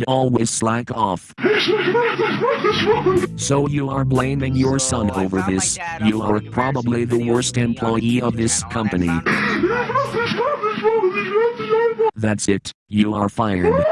and always slack off. So you are blaming your son over this. You are probably the worst employee of this company. That's it. You are fired.